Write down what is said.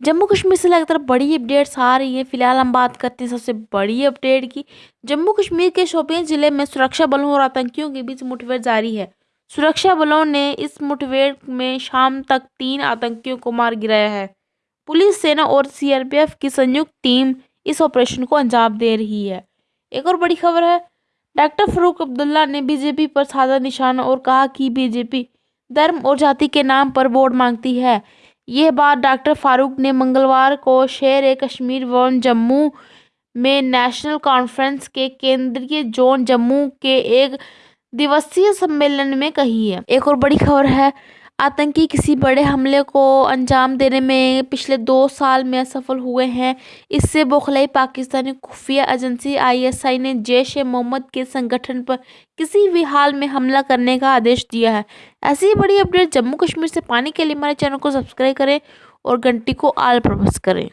जम्मू कश्मीर से लगातार बड़ी अपडेट्स आ रही है। फ़िलहाल हम बात करते हैं सबसे बड़ी अपडेट की। जम्मू कश्मीर के शोपियाँ ज़िले में सुरक्षा बलों और आतंकियों के बीच मुठभेड़ जारी है। सुरक्षा बलों ने इस मुठभेड़ में शाम तक तीन आतंकियों को मार गिराया है। पुलिस सेना और सीआरपीएफ की संयुक्त टीम इस ऑपरेशन को अंजाम दे रही है। एक और बड़ी खबर है, डॉक्टर फरूक अब्दुल्ला ने बीजेपी पर साधा निशाना और कहा कि बीजेपी धर्म और जाति के नाम पर वोट मांगती है। यह बात डॉक्टर फारूक ने मंगलवार को शेर ए कश्मीर व जम्मू में नेशनल कॉन्फ्रेंस के केंद्रीय जोन जम्मू के एक दिवसीय सम्मेलन में कही है। एक और बड़ी खबर है आतंकी किसी बड़े हमले को अंजाम देने में पिछले दो साल में असफल हुए हैं। इससे बौखलाई पाकिस्तानी खुफिया एजेंसी आईएसआई ने जैश ए मोहम्मद के संगठन पर किसी भी हाल में हमला करने का आदेश दिया है। ऐसी ही बड़ी अपडेट जम्मू कश्मीर से पाने के लिए हमारे चैनल को सब्सक्राइब करें और घंटी को आल प्रवेश करें।